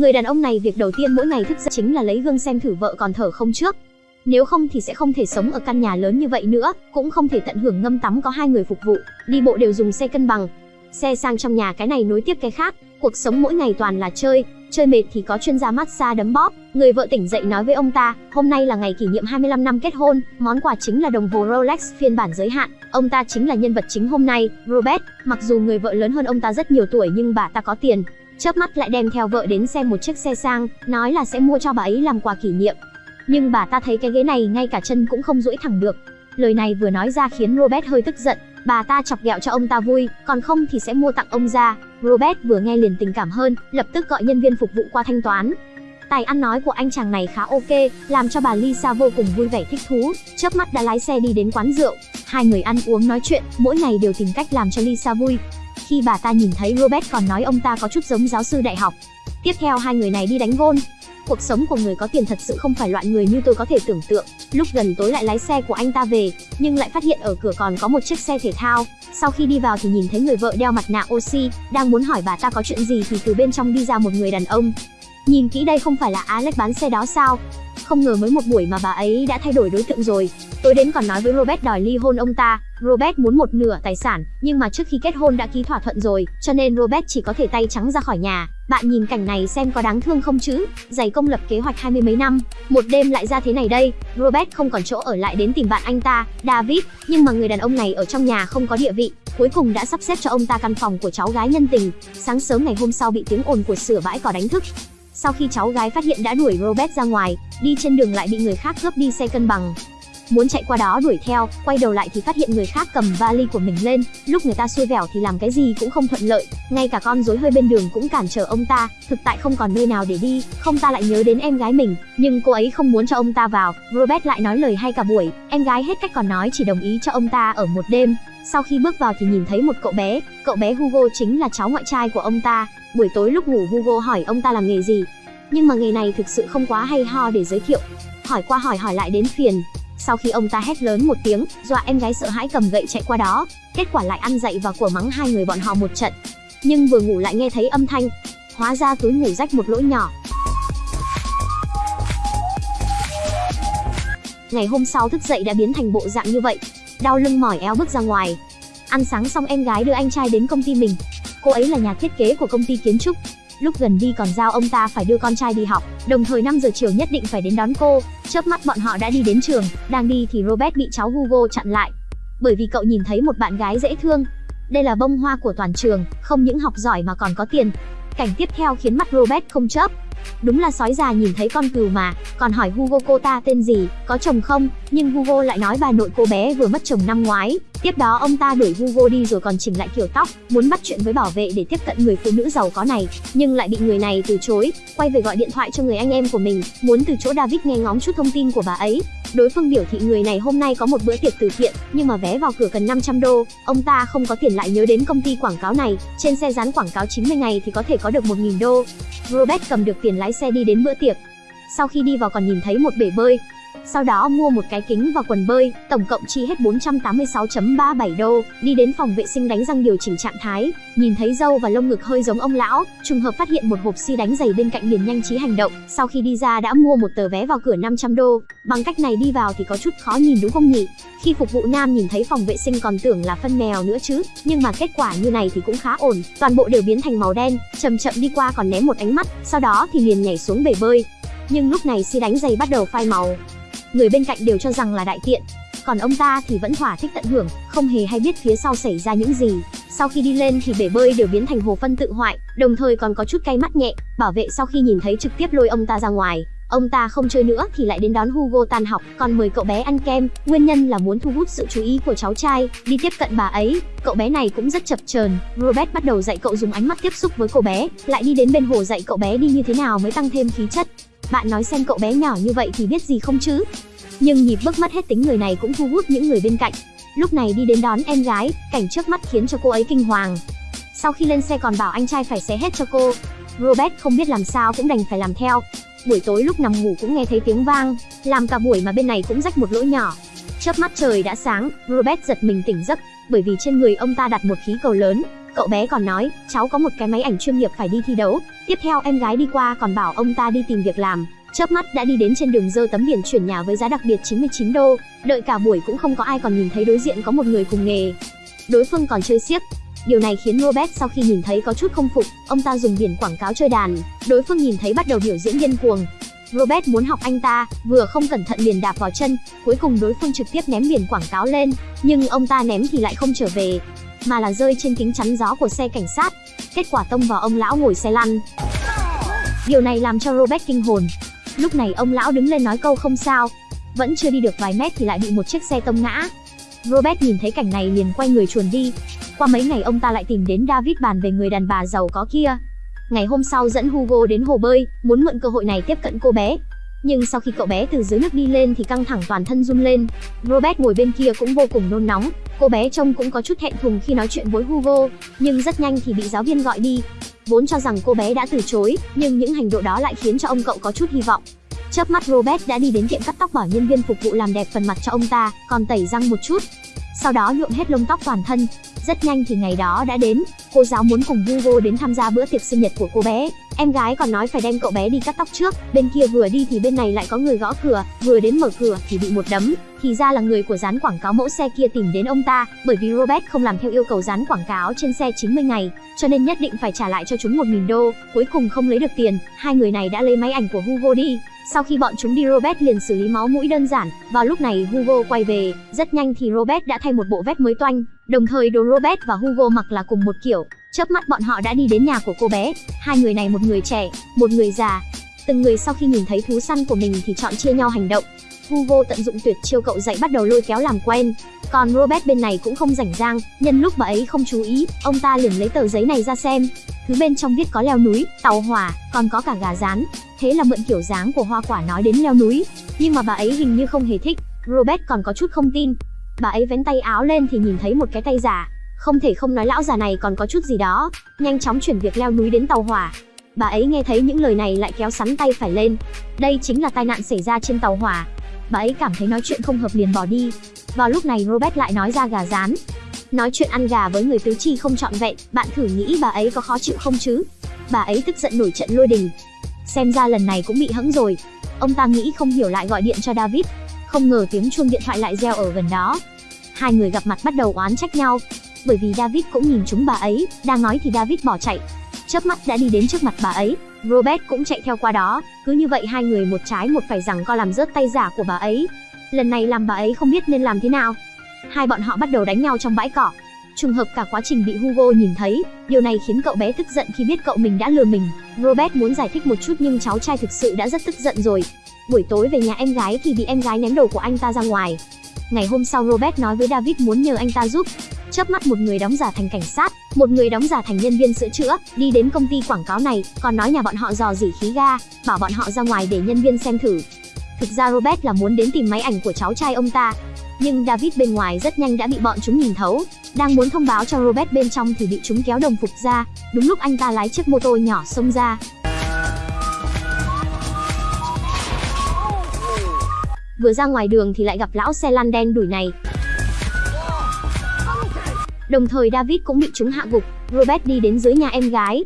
Người đàn ông này việc đầu tiên mỗi ngày thức dậy chính là lấy gương xem thử vợ còn thở không trước. Nếu không thì sẽ không thể sống ở căn nhà lớn như vậy nữa, cũng không thể tận hưởng ngâm tắm có hai người phục vụ, đi bộ đều dùng xe cân bằng. Xe sang trong nhà cái này nối tiếp cái khác, cuộc sống mỗi ngày toàn là chơi, chơi mệt thì có chuyên gia massage đấm bóp. Người vợ tỉnh dậy nói với ông ta, hôm nay là ngày kỷ niệm 25 năm kết hôn, món quà chính là đồng hồ Rolex phiên bản giới hạn. Ông ta chính là nhân vật chính hôm nay, Robert. Mặc dù người vợ lớn hơn ông ta rất nhiều tuổi nhưng bà ta có tiền, chớp mắt lại đem theo vợ đến xem một chiếc xe sang, nói là sẽ mua cho bà ấy làm quà kỷ niệm. Nhưng bà ta thấy cái ghế này ngay cả chân cũng không duỗi thẳng được. Lời này vừa nói ra khiến Robert hơi tức giận, bà ta chọc ghẹo cho ông ta vui, còn không thì sẽ mua tặng ông ra. Robert vừa nghe liền tình cảm hơn, lập tức gọi nhân viên phục vụ qua thanh toán. Tài ăn nói của anh chàng này khá ok, làm cho bà Lisa vô cùng vui vẻ thích thú, chớp mắt đã lái xe đi đến quán rượu. Hai người ăn uống nói chuyện, mỗi ngày đều tìm cách làm cho Lisa vui. Khi bà ta nhìn thấy Robert còn nói ông ta có chút giống giáo sư đại học. Tiếp theo hai người này đi đánh gôn, Cuộc sống của người có tiền thật sự không phải loại người như tôi có thể tưởng tượng. Lúc gần tối lại lái xe của anh ta về, nhưng lại phát hiện ở cửa còn có một chiếc xe thể thao. Sau khi đi vào thì nhìn thấy người vợ đeo mặt nạ oxy, đang muốn hỏi bà ta có chuyện gì thì từ bên trong đi ra một người đàn ông. Nhìn kỹ đây không phải là Alex bán xe đó sao? Không ngờ mới một buổi mà bà ấy đã thay đổi đối tượng rồi. Tối đến còn nói với Robert đòi ly hôn ông ta. Robert muốn một nửa tài sản, nhưng mà trước khi kết hôn đã ký thỏa thuận rồi, cho nên Robert chỉ có thể tay trắng ra khỏi nhà. Bạn nhìn cảnh này xem có đáng thương không chứ? Giày công lập kế hoạch hai mươi mấy năm, một đêm lại ra thế này đây. Robert không còn chỗ ở lại đến tìm bạn anh ta, David, nhưng mà người đàn ông này ở trong nhà không có địa vị, cuối cùng đã sắp xếp cho ông ta căn phòng của cháu gái nhân tình. Sáng sớm ngày hôm sau bị tiếng ồn của sửa bãi cỏ đánh thức, sau khi cháu gái phát hiện đã đuổi Robert ra ngoài, đi trên đường lại bị người khác cướp đi xe cân bằng. Muốn chạy qua đó đuổi theo, quay đầu lại thì phát hiện người khác cầm vali của mình lên, lúc người ta xui vẻo thì làm cái gì cũng không thuận lợi, ngay cả con rối hơi bên đường cũng cản trở ông ta, thực tại không còn nơi nào để đi, không ta lại nhớ đến em gái mình, nhưng cô ấy không muốn cho ông ta vào, Robert lại nói lời hay cả buổi, em gái hết cách còn nói chỉ đồng ý cho ông ta ở một đêm. Sau khi bước vào thì nhìn thấy một cậu bé, cậu bé Hugo chính là cháu ngoại trai của ông ta, Buổi tối lúc ngủ Hugo hỏi ông ta làm nghề gì, nhưng mà nghề này thực sự không quá hay ho để giới thiệu. Hỏi qua hỏi hỏi lại đến phiền. Sau khi ông ta hét lớn một tiếng, dọa em gái sợ hãi cầm gậy chạy qua đó, kết quả lại ăn dậy và của mắng hai người bọn họ một trận. Nhưng vừa ngủ lại nghe thấy âm thanh, hóa ra túi ngủ rách một lỗ nhỏ. Ngày hôm sau thức dậy đã biến thành bộ dạng như vậy, đau lưng mỏi eo bước ra ngoài. Ăn sáng xong em gái đưa anh trai đến công ty mình, Cô ấy là nhà thiết kế của công ty kiến trúc. Lúc gần đi còn giao ông ta phải đưa con trai đi học, đồng thời 5 giờ chiều nhất định phải đến đón cô. Chớp mắt bọn họ đã đi đến trường, đang đi thì Robert bị cháu Hugo chặn lại. Bởi vì cậu nhìn thấy một bạn gái dễ thương. Đây là bông hoa của toàn trường, không những học giỏi mà còn có tiền. Cảnh tiếp theo khiến mắt Robert không chớp, Đúng là sói già nhìn thấy con cừu mà, còn hỏi Hugo cô ta tên gì, có chồng không, nhưng Hugo lại nói bà nội cô bé vừa mất chồng năm ngoái. Tiếp đó ông ta đuổi Hugo đi rồi còn chỉnh lại kiểu tóc, muốn bắt chuyện với bảo vệ để tiếp cận người phụ nữ giàu có này, nhưng lại bị người này từ chối, quay về gọi điện thoại cho người anh em của mình, muốn từ chỗ David nghe ngóng chút thông tin của bà ấy. Đối phương biểu thị người này hôm nay có một bữa tiệc từ thiện, nhưng mà vé vào cửa cần 500 đô, ông ta không có tiền lại nhớ đến công ty quảng cáo này, trên xe dán quảng cáo 90 ngày thì có thể có được 1.000 đô. Robert cầm được tiền lái xe đi đến bữa tiệc. Sau khi đi vào còn nhìn thấy một bể bơi, sau đó mua một cái kính và quần bơi, tổng cộng chi hết 486.37 đô, đi đến phòng vệ sinh đánh răng điều chỉnh trạng thái, nhìn thấy râu và lông ngực hơi giống ông lão, trùng hợp phát hiện một hộp xi đánh giày bên cạnh liền nhanh trí hành động, sau khi đi ra đã mua một tờ vé vào cửa 500 đô, bằng cách này đi vào thì có chút khó nhìn đúng không nhỉ? Khi phục vụ nam nhìn thấy phòng vệ sinh còn tưởng là phân mèo nữa chứ, nhưng mà kết quả như này thì cũng khá ổn, toàn bộ đều biến thành màu đen, chậm chậm đi qua còn ném một ánh mắt, sau đó thì liền nhảy xuống bể bơi. Nhưng lúc này xi đánh giày bắt đầu phai màu, người bên cạnh đều cho rằng là đại tiện. Còn ông ta thì vẫn thỏa thích tận hưởng, không hề hay biết phía sau xảy ra những gì. Sau khi đi lên thì bể bơi đều biến thành hồ phân tự hoại, đồng thời còn có chút cay mắt nhẹ. Bảo vệ sau khi nhìn thấy trực tiếp lôi ông ta ra ngoài. Ông ta không chơi nữa thì lại đến đón Hugo tan học, còn mời cậu bé ăn kem, nguyên nhân là muốn thu hút sự chú ý của cháu trai, đi tiếp cận bà ấy. Cậu bé này cũng rất chập chờn, Robert bắt đầu dạy cậu dùng ánh mắt tiếp xúc với cô bé, lại đi đến bên hồ dạy cậu bé đi như thế nào mới tăng thêm khí chất. Bạn nói xem cậu bé nhỏ như vậy thì biết gì không chứ? Nhưng nhịp bước mất hết tính người này cũng thu hút những người bên cạnh. Lúc này đi đến đón em gái, cảnh trước mắt khiến cho cô ấy kinh hoàng. Sau khi lên xe còn bảo anh trai phải xé hết cho cô. Robert không biết làm sao cũng đành phải làm theo. Buổi tối lúc nằm ngủ cũng nghe thấy tiếng vang, làm cả buổi mà bên này cũng rách một lỗ nhỏ. Chớp mắt trời đã sáng, Robert giật mình tỉnh giấc, bởi vì trên người ông ta đặt một khí cầu lớn. Cậu bé còn nói, cháu có một cái máy ảnh chuyên nghiệp phải đi thi đấu. Tiếp theo em gái đi qua còn bảo ông ta đi tìm việc làm. Chớp mắt đã đi đến trên đường dơ tấm biển chuyển nhà với giá đặc biệt 99 đô. Đợi cả buổi cũng không có ai còn nhìn thấy đối diện có một người cùng nghề. Đối phương còn chơi xiếc, Điều này khiến Robert sau khi nhìn thấy có chút không phục, ông ta dùng biển quảng cáo chơi đàn, đối phương nhìn thấy bắt đầu biểu diễn điên cuồng. Robert muốn học anh ta, vừa không cẩn thận liền đạp vào chân, cuối cùng đối phương trực tiếp ném biển quảng cáo lên, nhưng ông ta ném thì lại không trở về, mà là rơi trên kính chắn gió của xe cảnh sát. Kết quả tông vào ông lão ngồi xe lăn. Điều này làm cho Robert kinh hồn. Lúc này ông lão đứng lên nói câu không sao, vẫn chưa đi được vài mét thì lại bị một chiếc xe tông ngã. Robert nhìn thấy cảnh này liền quay người chuồn đi. Qua mấy ngày ông ta lại tìm đến David bàn về người đàn bà giàu có kia. Ngày hôm sau dẫn Hugo đến hồ bơi, muốn mượn cơ hội này tiếp cận cô bé. Nhưng sau khi cậu bé từ dưới nước đi lên thì căng thẳng toàn thân run lên. Robert ngồi bên kia cũng vô cùng nôn nóng. Cô bé trông cũng có chút thẹn thùng khi nói chuyện với Hugo, nhưng rất nhanh thì bị giáo viên gọi đi. Vốn cho rằng cô bé đã từ chối, nhưng những hành động đó lại khiến cho ông cậu có chút hy vọng. Chớp mắt Robert đã đi đến tiệm cắt tóc bảo nhân viên phục vụ làm đẹp phần mặt cho ông ta, còn tẩy răng một chút. Sau đó nhuộm hết lông tóc toàn thân. Rất nhanh thì ngày đó đã đến, cô giáo muốn cùng Hugo đến tham gia bữa tiệc sinh nhật của cô bé. Em gái còn nói phải đem cậu bé đi cắt tóc trước, bên kia vừa đi thì bên này lại có người gõ cửa, vừa đến mở cửa thì bị một đấm. Thì ra là người của dán quảng cáo mẫu xe kia tìm đến ông ta, bởi vì Robert không làm theo yêu cầu dán quảng cáo trên xe 90 ngày, cho nên nhất định phải trả lại cho chúng 1.000 đô. Cuối cùng không lấy được tiền, hai người này đã lấy máy ảnh của Hugo đi, sau khi bọn chúng đi Robert liền xử lý máu mũi đơn giản, vào lúc này Hugo quay về, rất nhanh thì Robert đã thay một bộ vest mới toanh, đồng thời đồ Robert và Hugo mặc là cùng một kiểu. Chớp mắt bọn họ đã đi đến nhà của cô bé, hai người này một người trẻ, một người già. Từng người sau khi nhìn thấy thú săn của mình thì chọn chia nhau hành động. Hugo tận dụng tuyệt chiêu cậu dạy bắt đầu lôi kéo làm quen. Còn Robert bên này cũng không rảnh rang, nhân lúc bà ấy không chú ý, ông ta liền lấy tờ giấy này ra xem. Thứ bên trong viết có leo núi, tàu hỏa, còn có cả gà rán. Thế là mượn kiểu dáng của hoa quả nói đến leo núi, nhưng mà bà ấy hình như không hề thích. Robert còn có chút không tin. Bà ấy vén tay áo lên thì nhìn thấy một cái tay giả, không thể không nói lão già này còn có chút gì đó. Nhanh chóng chuyển việc leo núi đến tàu hỏa. Bà ấy nghe thấy những lời này lại kéo sắn tay phải lên. Đây chính là tai nạn xảy ra trên tàu hỏa. Bà ấy cảm thấy nói chuyện không hợp liền bỏ đi. Vào lúc này Robert lại nói ra gà rán. Nói chuyện ăn gà với người tứ chi không trọn vẹn, bạn thử nghĩ bà ấy có khó chịu không chứ? Bà ấy tức giận nổi trận lôi đình. Xem ra lần này cũng bị hẫng rồi. Ông ta nghĩ không hiểu lại gọi điện cho David. Không ngờ tiếng chuông điện thoại lại reo ở gần đó. Hai người gặp mặt bắt đầu oán trách nhau. Bởi vì David cũng nhìn chúng bà ấy, đang nói thì David bỏ chạy. Chớp mắt đã đi đến trước mặt bà ấy, Robert cũng chạy theo qua đó, cứ như vậy hai người một trái một phải rằng co làm rớt tay giả của bà ấy. Lần này làm bà ấy không biết nên làm thế nào. Hai bọn họ bắt đầu đánh nhau trong bãi cỏ. Trùng hợp cả quá trình bị Hugo nhìn thấy, điều này khiến cậu bé tức giận khi biết cậu mình đã lừa mình. Robert muốn giải thích một chút nhưng cháu trai thực sự đã rất tức giận rồi. Buổi tối về nhà em gái thì bị em gái ném đồ của anh ta ra ngoài. Ngày hôm sau Robert nói với David muốn nhờ anh ta giúp. Chớp mắt một người đóng giả thành cảnh sát, một người đóng giả thành nhân viên sửa chữa, đi đến công ty quảng cáo này, còn nói nhà bọn họ dò dỉ khí ga, bảo bọn họ ra ngoài để nhân viên xem thử. Thực ra Robert là muốn đến tìm máy ảnh của cháu trai ông ta, nhưng David bên ngoài rất nhanh đã bị bọn chúng nhìn thấu. Đang muốn thông báo cho Robert bên trong thì bị chúng kéo đồng phục ra. Đúng lúc anh ta lái chiếc mô tô nhỏ xông ra. Vừa ra ngoài đường thì lại gặp lão xe lăn đen đuổi này. Đồng thời David cũng bị chúng hạ gục. Robert đi đến dưới nhà em gái.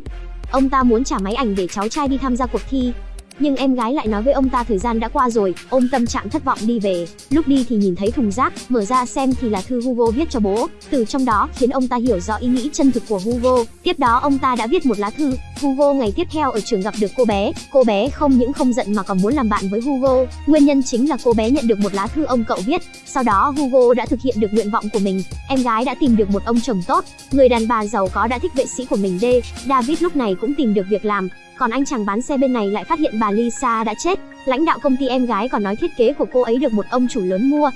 Ông ta muốn trả máy ảnh để cháu trai đi tham gia cuộc thi, nhưng em gái lại nói với ông ta thời gian đã qua rồi, ôm tâm trạng thất vọng đi về. Lúc đi thì nhìn thấy thùng rác, mở ra xem thì là thư Hugo viết cho bố. Từ trong đó khiến ông ta hiểu rõ ý nghĩ chân thực của Hugo. Tiếp đó ông ta đã viết một lá thư. Hugo ngày tiếp theo ở trường gặp được cô bé. Cô bé không những không giận mà còn muốn làm bạn với Hugo. Nguyên nhân chính là cô bé nhận được một lá thư ông cậu viết. Sau đó Hugo đã thực hiện được nguyện vọng của mình. Em gái đã tìm được một ông chồng tốt. Người đàn bà giàu có đã thích vệ sĩ của mình D. David lúc này cũng tìm được việc làm. Còn anh chàng bán xe bên này lại phát hiện bà Lisa đã chết. Lãnh đạo công ty em gái còn nói thiết kế của cô ấy được một ông chủ lớn mua.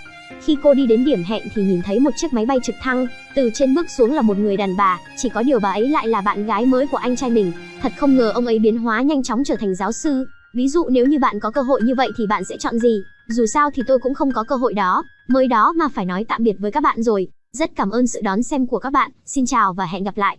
Khi cô đi đến điểm hẹn thì nhìn thấy một chiếc máy bay trực thăng, từ trên bước xuống là một người đàn bà, chỉ có điều bà ấy lại là bạn gái mới của anh trai mình. Thật không ngờ ông ấy biến hóa nhanh chóng trở thành giáo sư. Ví dụ nếu như bạn có cơ hội như vậy thì bạn sẽ chọn gì? Dù sao thì tôi cũng không có cơ hội đó, mới đó mà phải nói tạm biệt với các bạn rồi. Rất cảm ơn sự đón xem của các bạn. Xin chào và hẹn gặp lại.